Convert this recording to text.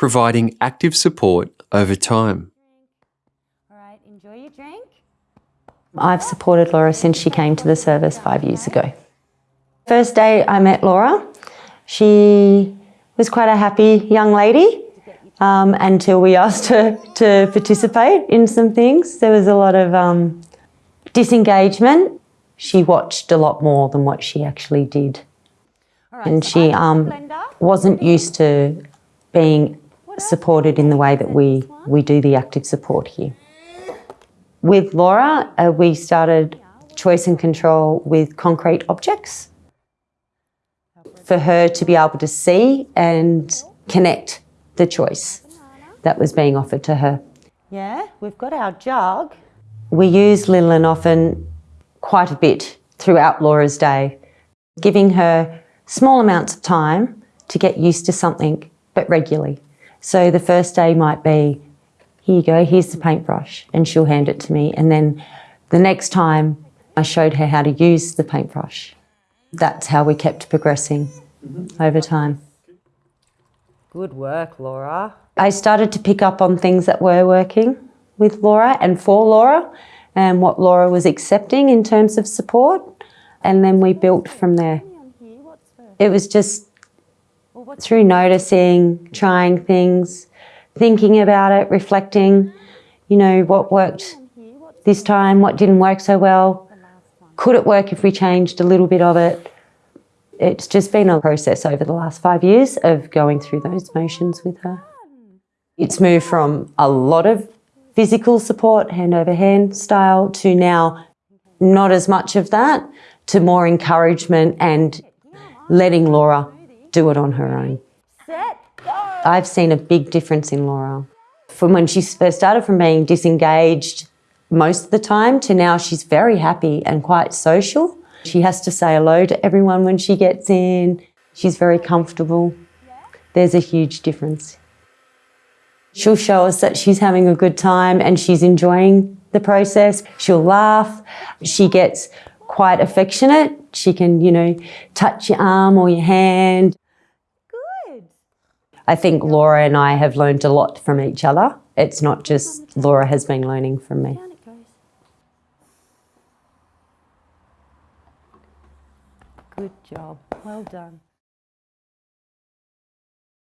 providing active support over time. All right, enjoy your drink. I've supported Laura since she came to the service five years ago. First day I met Laura, she was quite a happy young lady um, until we asked her to participate in some things. There was a lot of um, disengagement. She watched a lot more than what she actually did. And she um, wasn't used to being supported in the way that we, we do the active support here. With Laura, uh, we started choice and control with concrete objects for her to be able to see and connect the choice that was being offered to her. Yeah, we've got our jug. We use Lillian often quite a bit throughout Laura's day, giving her small amounts of time to get used to something, but regularly. So the first day might be, here you go, here's the paintbrush, and she'll hand it to me. And then the next time I showed her how to use the paintbrush. That's how we kept progressing mm-hmm. over time. Good work, Laura. I started to pick up on things that were working with Laura and for Laura and what Laura was accepting in terms of support. And then we built from there. It was just through noticing, trying things, thinking about it, reflecting, you know, what worked this time, what didn't work so well. Could it work if we changed a little bit of it? It's just been a process over the last five years of going through those motions with her. It's moved from a lot of physical support, hand over hand style, to now not as much of that, to more encouragement and letting Laura do it on her own. I've seen a big difference in Laura. From when she first started from being disengaged most of the time to now she's very happy and quite social. She has to say hello to everyone when she gets in. She's very comfortable. There's a huge difference. She'll show us that she's having a good time and she's enjoying the process. She'll laugh. She gets quite affectionate. She can, you know, touch your arm or your hand. I think Laura and I have learned a lot from each other. It's not just Laura has been learning from me. Good job. Well done.